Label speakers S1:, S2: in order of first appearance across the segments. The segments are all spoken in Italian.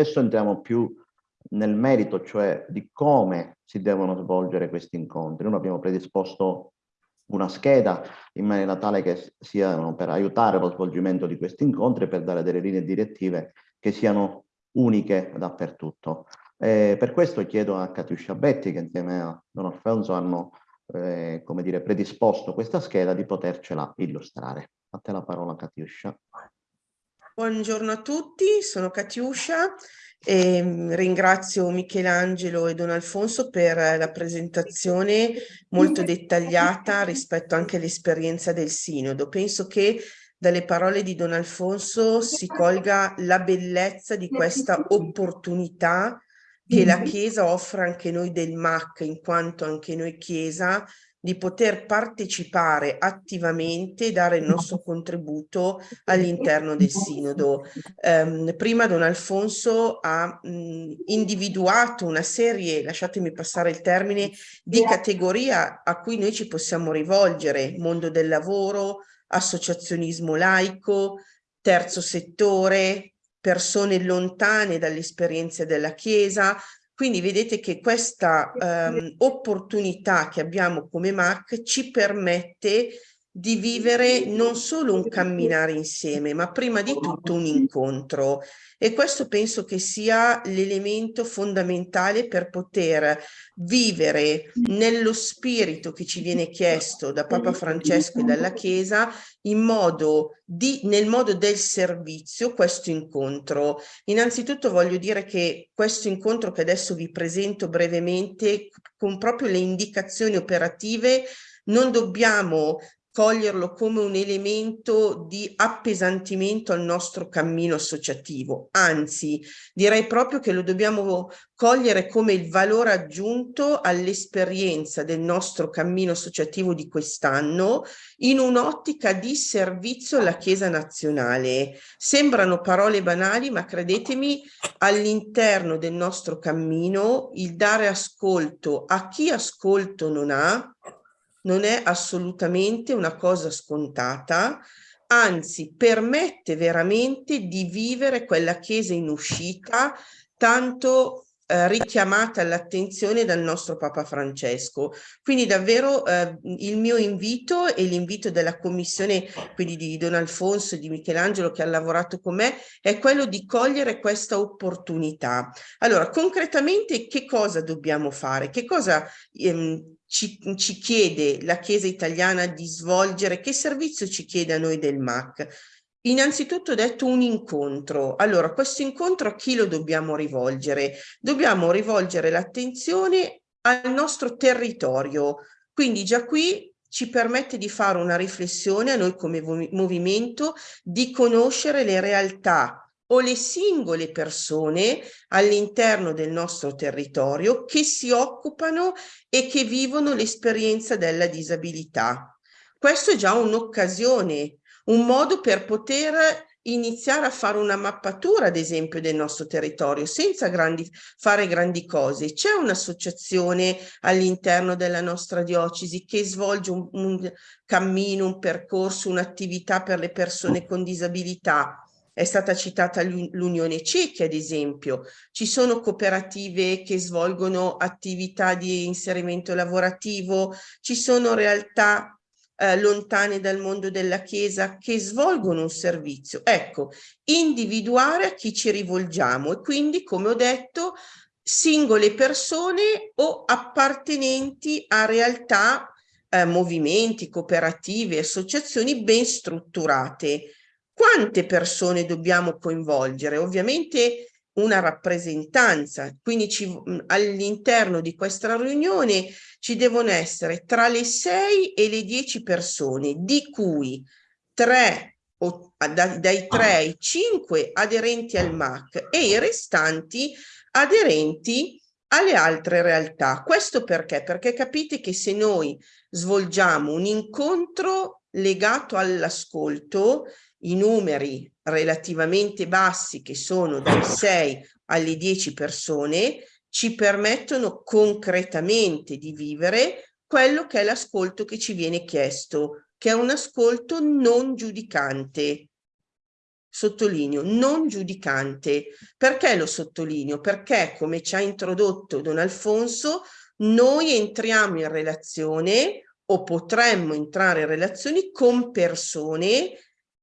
S1: Adesso entriamo più nel merito, cioè di come si devono svolgere questi incontri. Noi abbiamo predisposto una scheda in maniera tale che siano per aiutare lo svolgimento di questi incontri per dare delle linee direttive che siano uniche dappertutto. Eh, per questo chiedo a Catiuscia Betti, che insieme a Don Alfonso hanno eh, come dire, predisposto questa scheda, di potercela illustrare. A te la parola Catiuscia.
S2: Buongiorno a tutti, sono Catiuscia e mm, ringrazio Michelangelo e Don Alfonso per la presentazione molto dettagliata rispetto anche all'esperienza del Sinodo. Penso che dalle parole di Don Alfonso si colga la bellezza di questa opportunità che la Chiesa offre anche noi del MAC, in quanto anche noi Chiesa di poter partecipare attivamente e dare il nostro contributo all'interno del Sinodo. Um, prima Don Alfonso ha mh, individuato una serie, lasciatemi passare il termine, di categoria a cui noi ci possiamo rivolgere, mondo del lavoro, associazionismo laico, terzo settore, persone lontane dalle esperienze della Chiesa, quindi vedete che questa um, opportunità che abbiamo come MAC ci permette di vivere non solo un camminare insieme, ma prima di tutto un incontro. E questo penso che sia l'elemento fondamentale per poter vivere nello spirito che ci viene chiesto da Papa Francesco e dalla Chiesa in modo di, nel modo del servizio questo incontro. Innanzitutto voglio dire che questo incontro che adesso vi presento brevemente con proprio le indicazioni operative non dobbiamo coglierlo come un elemento di appesantimento al nostro cammino associativo, anzi direi proprio che lo dobbiamo cogliere come il valore aggiunto all'esperienza del nostro cammino associativo di quest'anno in un'ottica di servizio alla Chiesa nazionale. Sembrano parole banali, ma credetemi, all'interno del nostro cammino il dare ascolto a chi ascolto non ha, non è assolutamente una cosa scontata, anzi permette veramente di vivere quella Chiesa in uscita tanto eh, richiamata all'attenzione dal nostro Papa Francesco. Quindi davvero eh, il mio invito e l'invito della commissione, quindi di Don Alfonso e di Michelangelo che ha lavorato con me, è quello di cogliere questa opportunità. Allora, concretamente che cosa dobbiamo fare? Che cosa ehm, ci, ci, chiede la Chiesa italiana di svolgere, che servizio ci chiede a noi del MAC? Innanzitutto ho detto un incontro. Allora, questo incontro a chi lo dobbiamo rivolgere? Dobbiamo rivolgere l'attenzione al nostro territorio. Quindi già qui ci permette di fare una riflessione a noi come movimento, di conoscere le realtà o le singole persone all'interno del nostro territorio che si occupano e che vivono l'esperienza della disabilità. Questo è già un'occasione, un modo per poter iniziare a fare una mappatura, ad esempio, del nostro territorio, senza grandi, fare grandi cose. C'è un'associazione all'interno della nostra diocesi che svolge un, un cammino, un percorso, un'attività per le persone con disabilità è stata citata l'Unione Cechi, ad esempio. Ci sono cooperative che svolgono attività di inserimento lavorativo, ci sono realtà eh, lontane dal mondo della Chiesa che svolgono un servizio. Ecco, individuare a chi ci rivolgiamo e quindi, come ho detto, singole persone o appartenenti a realtà, eh, movimenti, cooperative, associazioni ben strutturate quante persone dobbiamo coinvolgere? Ovviamente una rappresentanza, quindi all'interno di questa riunione ci devono essere tra le 6 e le 10 persone, di cui 3 o, da, dai 3 ai 5 aderenti al MAC e i restanti aderenti alle altre realtà. Questo perché? Perché capite che se noi svolgiamo un incontro legato all'ascolto, i numeri relativamente bassi che sono dai 6 alle 10 persone ci permettono concretamente di vivere quello che è l'ascolto che ci viene chiesto, che è un ascolto non giudicante. sottolineo, non giudicante. Perché lo sottolineo? Perché, come ci ha introdotto Don Alfonso, noi entriamo in relazione o potremmo entrare in relazioni con persone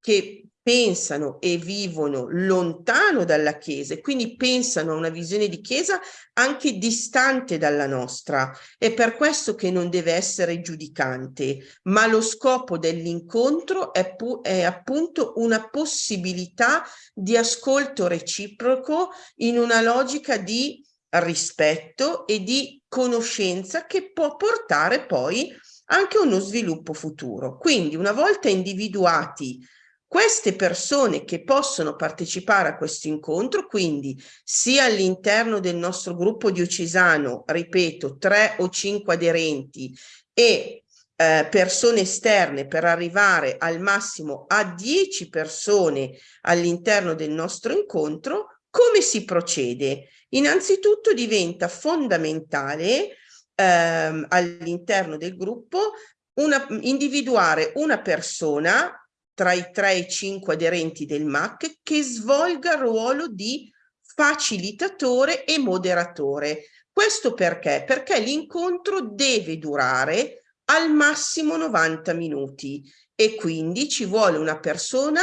S2: che pensano e vivono lontano dalla Chiesa e quindi pensano a una visione di Chiesa anche distante dalla nostra. È per questo che non deve essere giudicante, ma lo scopo dell'incontro è, è appunto una possibilità di ascolto reciproco in una logica di rispetto e di conoscenza che può portare poi anche uno sviluppo futuro. Quindi una volta individuati queste persone che possono partecipare a questo incontro, quindi sia all'interno del nostro gruppo diocesano, ripeto, tre o cinque aderenti e eh, persone esterne per arrivare al massimo a dieci persone all'interno del nostro incontro, come si procede? Innanzitutto diventa fondamentale ehm, all'interno del gruppo una, individuare una persona tra i 3 e i 5 aderenti del MAC che svolga il ruolo di facilitatore e moderatore. Questo perché? Perché l'incontro deve durare al massimo 90 minuti e quindi ci vuole una persona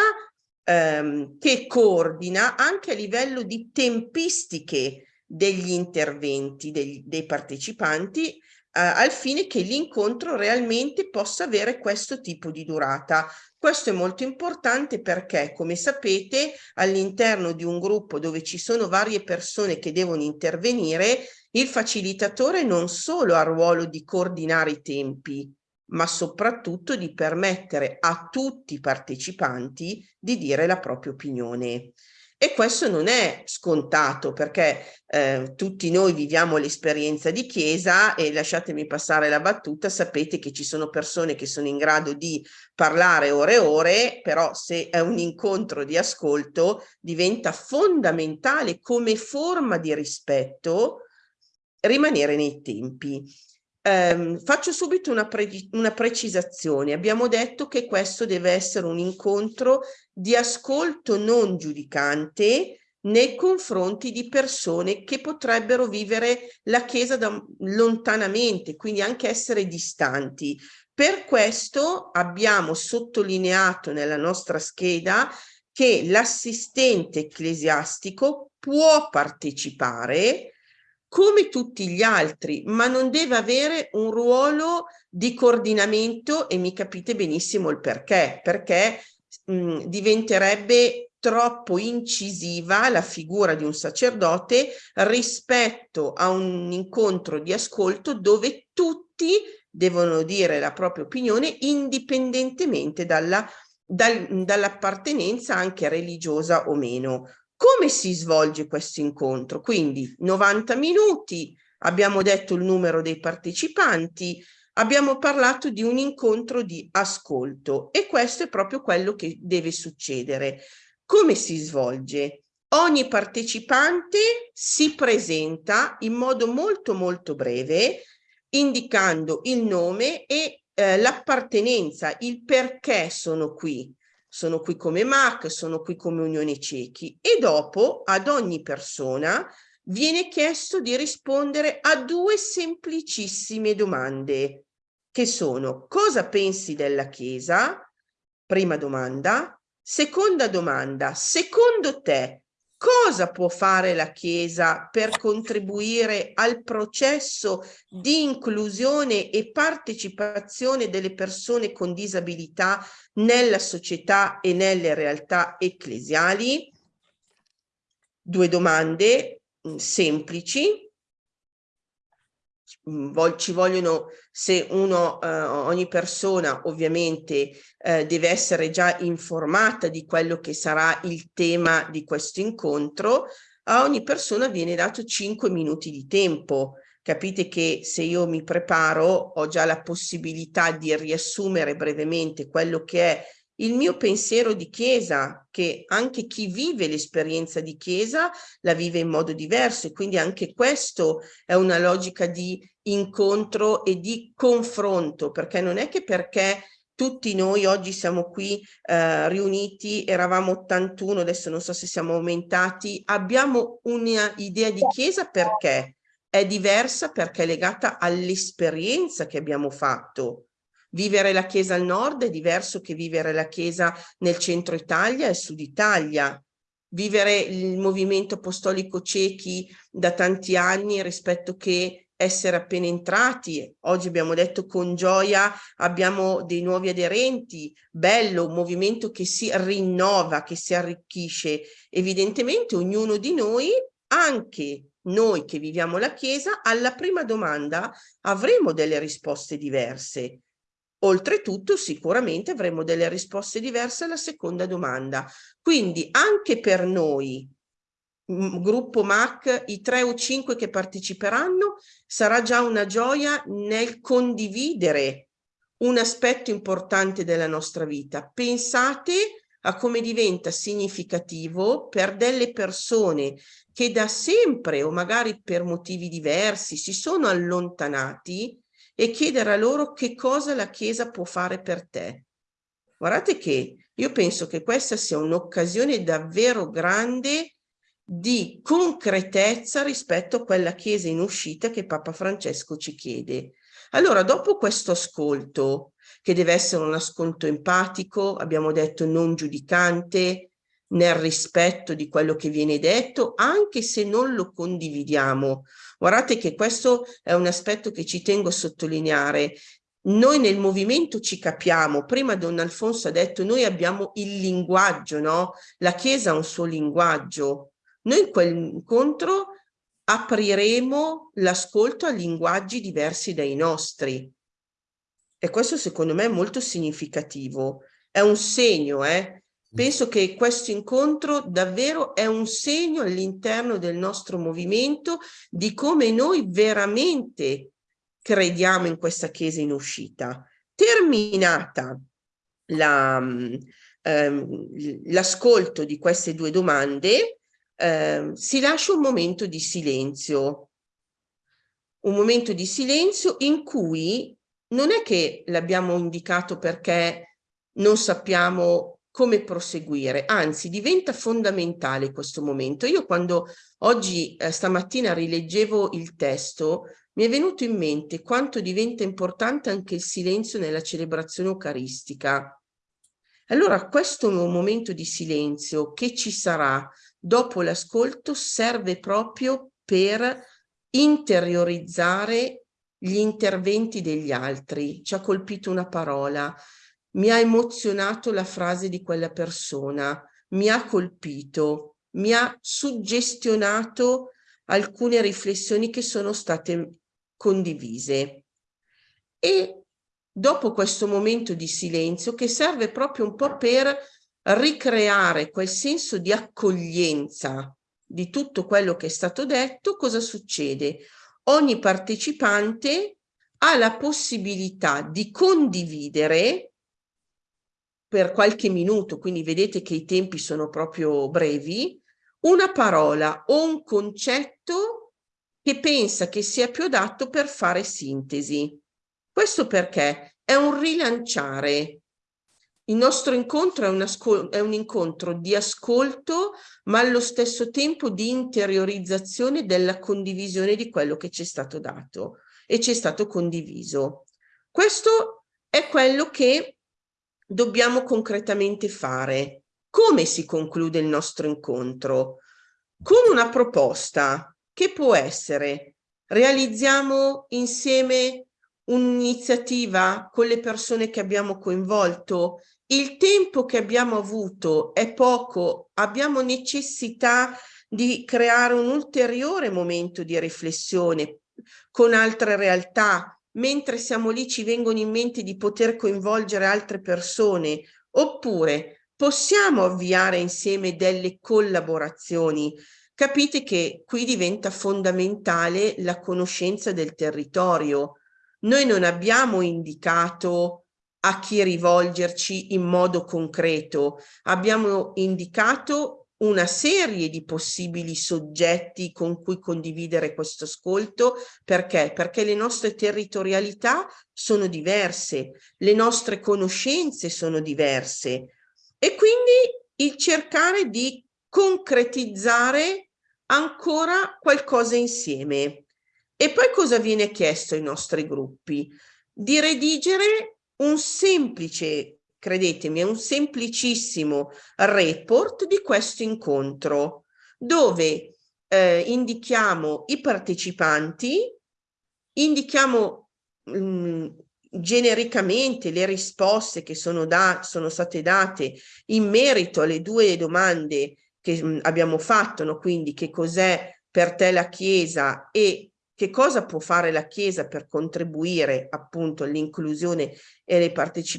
S2: ehm, che coordina anche a livello di tempistiche degli interventi degli, dei partecipanti al fine che l'incontro realmente possa avere questo tipo di durata. Questo è molto importante perché, come sapete, all'interno di un gruppo dove ci sono varie persone che devono intervenire, il facilitatore non solo ha il ruolo di coordinare i tempi, ma soprattutto di permettere a tutti i partecipanti di dire la propria opinione. E questo non è scontato perché eh, tutti noi viviamo l'esperienza di chiesa e lasciatemi passare la battuta, sapete che ci sono persone che sono in grado di parlare ore e ore, però se è un incontro di ascolto diventa fondamentale come forma di rispetto rimanere nei tempi. Um, faccio subito una, pre una, precisazione. Abbiamo detto che questo deve essere un incontro di ascolto non giudicante nei confronti di persone che potrebbero vivere la Chiesa da, lontanamente, quindi anche essere distanti. Per questo abbiamo sottolineato nella nostra scheda che l'assistente ecclesiastico può partecipare come tutti gli altri, ma non deve avere un ruolo di coordinamento e mi capite benissimo il perché, perché mh, diventerebbe troppo incisiva la figura di un sacerdote rispetto a un incontro di ascolto dove tutti devono dire la propria opinione indipendentemente dalla, dal, dall'appartenenza anche religiosa o meno. Come si svolge questo incontro? Quindi 90 minuti, abbiamo detto il numero dei partecipanti, abbiamo parlato di un incontro di ascolto e questo è proprio quello che deve succedere. Come si svolge? Ogni partecipante si presenta in modo molto molto breve indicando il nome e eh, l'appartenenza, il perché sono qui sono qui come MAC, sono qui come Unione Cechi e dopo ad ogni persona viene chiesto di rispondere a due semplicissime domande che sono cosa pensi della Chiesa? Prima domanda. Seconda domanda, secondo te cosa può fare la Chiesa per contribuire al processo di inclusione e partecipazione delle persone con disabilità nella società e nelle realtà ecclesiali? Due domande mm, semplici. Mm, ci vogliono, se uno, eh, ogni persona ovviamente eh, deve essere già informata di quello che sarà il tema di questo incontro, a ogni persona viene dato 5 minuti di tempo. Capite che se io mi preparo ho già la possibilità di riassumere brevemente quello che è il mio pensiero di chiesa, che anche chi vive l'esperienza di chiesa la vive in modo diverso e quindi anche questo è una logica di incontro e di confronto, perché non è che perché tutti noi oggi siamo qui eh, riuniti, eravamo 81, adesso non so se siamo aumentati, abbiamo un'idea di chiesa perché è diversa perché è legata all'esperienza che abbiamo fatto. Vivere la chiesa al nord è diverso che vivere la chiesa nel centro Italia e sud Italia. Vivere il movimento apostolico ciechi da tanti anni rispetto che essere appena entrati, oggi abbiamo detto con gioia abbiamo dei nuovi aderenti, bello, un movimento che si rinnova, che si arricchisce. Evidentemente ognuno di noi, anche noi che viviamo la Chiesa, alla prima domanda avremo delle risposte diverse. Oltretutto sicuramente avremo delle risposte diverse alla seconda domanda. Quindi anche per noi gruppo MAC, i tre o cinque che parteciperanno, sarà già una gioia nel condividere un aspetto importante della nostra vita. Pensate a come diventa significativo per delle persone che da sempre o magari per motivi diversi si sono allontanati e chiedere a loro che cosa la Chiesa può fare per te. Guardate che io penso che questa sia un'occasione davvero grande di concretezza rispetto a quella Chiesa in uscita che Papa Francesco ci chiede. Allora, dopo questo ascolto, che deve essere un ascolto empatico, abbiamo detto non giudicante, nel rispetto di quello che viene detto, anche se non lo condividiamo. Guardate che questo è un aspetto che ci tengo a sottolineare. Noi nel movimento ci capiamo, prima Don Alfonso ha detto noi abbiamo il linguaggio, no? La Chiesa ha un suo linguaggio, noi in quell'incontro apriremo l'ascolto a linguaggi diversi dai nostri. E questo secondo me è molto significativo. È un segno, eh? Penso che questo incontro davvero è un segno all'interno del nostro movimento di come noi veramente crediamo in questa Chiesa in uscita. Terminata ehm, l'ascolto la, ehm, di queste due domande, eh, si lascia un momento di silenzio, un momento di silenzio in cui non è che l'abbiamo indicato perché non sappiamo come proseguire, anzi diventa fondamentale questo momento. Io quando oggi, eh, stamattina rileggevo il testo, mi è venuto in mente quanto diventa importante anche il silenzio nella celebrazione eucaristica. Allora questo momento di silenzio che ci sarà dopo l'ascolto serve proprio per interiorizzare gli interventi degli altri. Ci ha colpito una parola, mi ha emozionato la frase di quella persona, mi ha colpito, mi ha suggestionato alcune riflessioni che sono state condivise. E dopo questo momento di silenzio, che serve proprio un po' per ricreare quel senso di accoglienza di tutto quello che è stato detto, cosa succede? Ogni partecipante ha la possibilità di condividere per qualche minuto, quindi vedete che i tempi sono proprio brevi, una parola o un concetto che pensa che sia più adatto per fare sintesi. Questo perché è un rilanciare il nostro incontro è un, è un, incontro di ascolto, ma allo stesso tempo di interiorizzazione della condivisione di quello che ci è stato dato e ci è stato condiviso. Questo è quello che dobbiamo concretamente fare. Come si conclude il nostro incontro? Con una proposta che può essere realizziamo insieme un'iniziativa con le persone che abbiamo coinvolto il tempo che abbiamo avuto è poco, abbiamo necessità di creare un ulteriore momento di riflessione con altre realtà, mentre siamo lì ci vengono in mente di poter coinvolgere altre persone, oppure possiamo avviare insieme delle collaborazioni. Capite che qui diventa fondamentale la conoscenza del territorio. Noi non abbiamo indicato a chi rivolgerci in modo concreto. Abbiamo indicato una serie di possibili soggetti con cui condividere questo ascolto. Perché? Perché le nostre territorialità sono diverse, le nostre conoscenze sono diverse e quindi il cercare di concretizzare ancora qualcosa insieme. E poi cosa viene chiesto ai nostri gruppi? Di redigere un semplice credetemi, è un semplicissimo report di questo incontro dove eh, indichiamo i partecipanti, indichiamo mh, mm, genericamente le risposte che sono, da, sono state date in merito alle due domande che mh, mm, abbiamo fatto, no? quindi che cos'è per te la Chiesa e che cosa può fare la Chiesa per contribuire appunto all'inclusione e,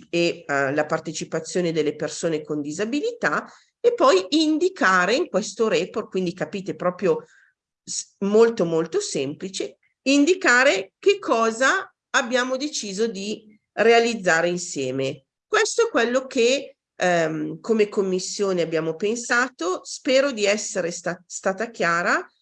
S2: e uh, la partecipazione delle persone con disabilità e poi indicare in questo report, quindi capite proprio molto molto semplice, indicare che cosa abbiamo deciso di realizzare insieme. Questo è quello che um, come commissione abbiamo pensato, spero di essere sta stata chiara,